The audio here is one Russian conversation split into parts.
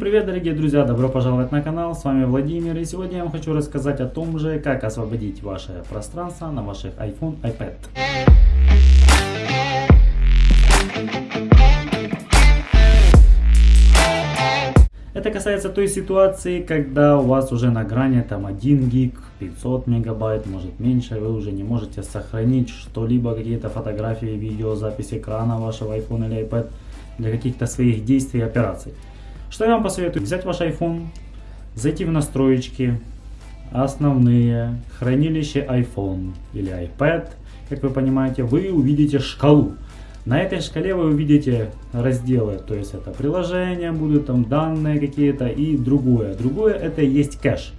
Привет, дорогие друзья! Добро пожаловать на канал, с вами Владимир, и сегодня я вам хочу рассказать о том же, как освободить ваше пространство на ваших iPhone, iPad. Это касается той ситуации, когда у вас уже на грани там 1 гиг, 500 мегабайт, может меньше, вы уже не можете сохранить что-либо, какие-то фотографии, видео, запись экрана вашего iPhone или iPad для каких-то своих действий и операций. Что я вам посоветую? Взять ваш iPhone, зайти в настройки, основные, хранилище iPhone или iPad, как вы понимаете, вы увидите шкалу. На этой шкале вы увидите разделы, то есть это приложения будут, там данные какие-то и другое. Другое это есть кэш.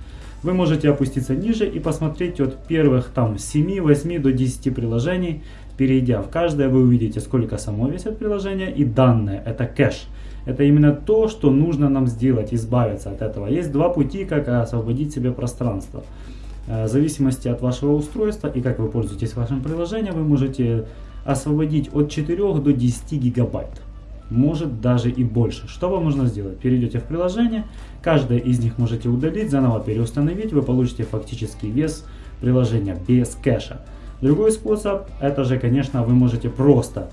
Вы можете опуститься ниже и посмотреть от первых там 7, 8 до 10 приложений. Перейдя в каждое, вы увидите, сколько само весит приложение и данные, это кэш. Это именно то, что нужно нам сделать, избавиться от этого. Есть два пути, как освободить себе пространство. Э, в зависимости от вашего устройства и как вы пользуетесь вашим приложением, вы можете освободить от 4 до 10 гигабайт. Может даже и больше. Что вам нужно сделать? Перейдете в приложение, каждое из них можете удалить, заново переустановить, вы получите фактический вес приложения без кэша. Другой способ, это же, конечно, вы можете просто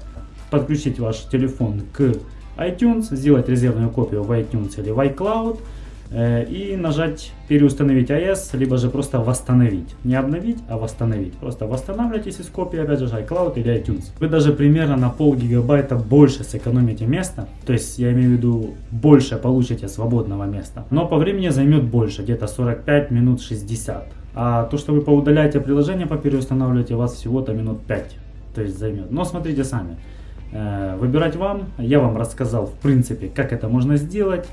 подключить ваш телефон к iTunes, сделать резервную копию в iTunes или в iCloud, и нажать переустановить iOS, либо же просто восстановить. Не обновить, а восстановить. Просто восстанавливайтесь из копии, опять же, iCloud или iTunes. Вы даже примерно на пол гигабайта больше сэкономите места. То есть, я имею в виду, больше получите свободного места. Но по времени займет больше, где-то 45 минут 60. А то, что вы поудаляете приложение, по переустанавливаете, у вас всего-то минут 5. То есть займет. Но смотрите сами. Э, выбирать вам. Я вам рассказал, в принципе, как это можно сделать.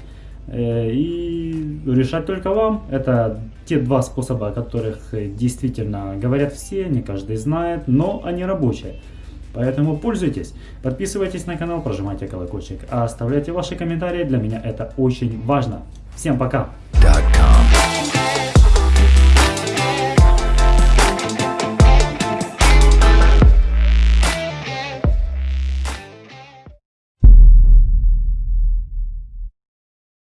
Э, и решать только вам. Это те два способа, о которых действительно говорят все, не каждый знает, но они рабочие. Поэтому пользуйтесь, подписывайтесь на канал, прожимайте колокольчик, а оставляйте ваши комментарии, для меня это очень важно. Всем пока!